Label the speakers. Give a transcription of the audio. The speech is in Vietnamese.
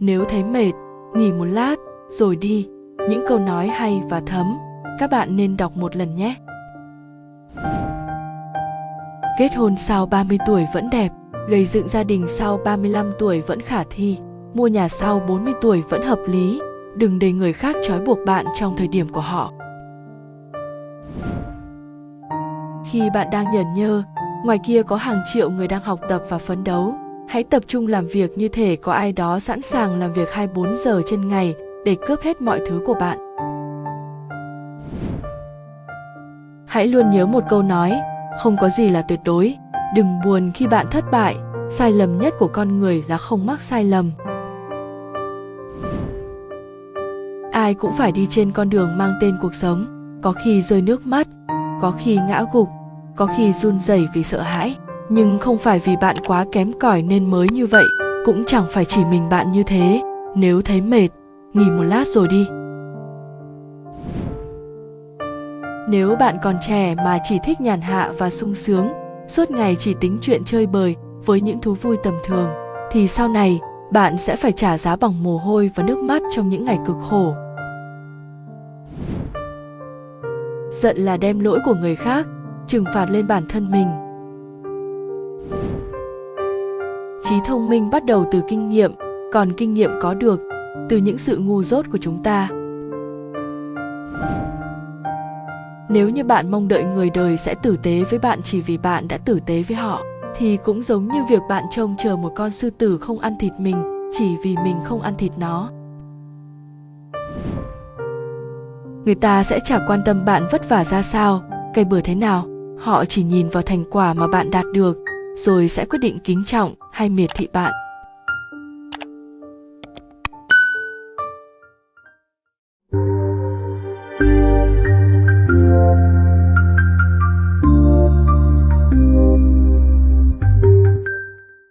Speaker 1: nếu thấy mệt nghỉ một lát rồi đi. Những câu nói hay và thấm các bạn nên đọc một lần nhé. Kết hôn sau 30 tuổi vẫn đẹp, gây dựng gia đình sau 35 tuổi vẫn khả thi, mua nhà sau 40 tuổi vẫn hợp lý, đừng để người khác trói buộc bạn trong thời điểm của họ. Khi bạn đang nhờn nhơ, ngoài kia có hàng triệu người đang học tập và phấn đấu, hãy tập trung làm việc như thể có ai đó sẵn sàng làm việc 24 giờ trên ngày để cướp hết mọi thứ của bạn. Hãy luôn nhớ một câu nói, không có gì là tuyệt đối đừng buồn khi bạn thất bại sai lầm nhất của con người là không mắc sai lầm ai cũng phải đi trên con đường mang tên cuộc sống có khi rơi nước mắt có khi ngã gục có khi run rẩy vì sợ hãi nhưng không phải vì bạn quá kém cỏi nên mới như vậy, cũng chẳng phải chỉ mình bạn như thế. Nếu thấy mệt, nghỉ một lát rồi đi. Nếu bạn còn trẻ mà chỉ thích nhàn hạ và sung sướng, suốt ngày chỉ tính chuyện chơi bời với những thú vui tầm thường, thì sau này, bạn sẽ phải trả giá bằng mồ hôi và nước mắt trong những ngày cực khổ. Giận là đem lỗi của người khác, trừng phạt lên bản thân mình. Trí thông minh bắt đầu từ kinh nghiệm, còn kinh nghiệm có được từ những sự ngu dốt của chúng ta. Nếu như bạn mong đợi người đời sẽ tử tế với bạn chỉ vì bạn đã tử tế với họ, thì cũng giống như việc bạn trông chờ một con sư tử không ăn thịt mình chỉ vì mình không ăn thịt nó. Người ta sẽ chả quan tâm bạn vất vả ra sao, cây bừa thế nào, họ chỉ nhìn vào thành quả mà bạn đạt được, rồi sẽ quyết định kính trọng hay miệt thị bạn?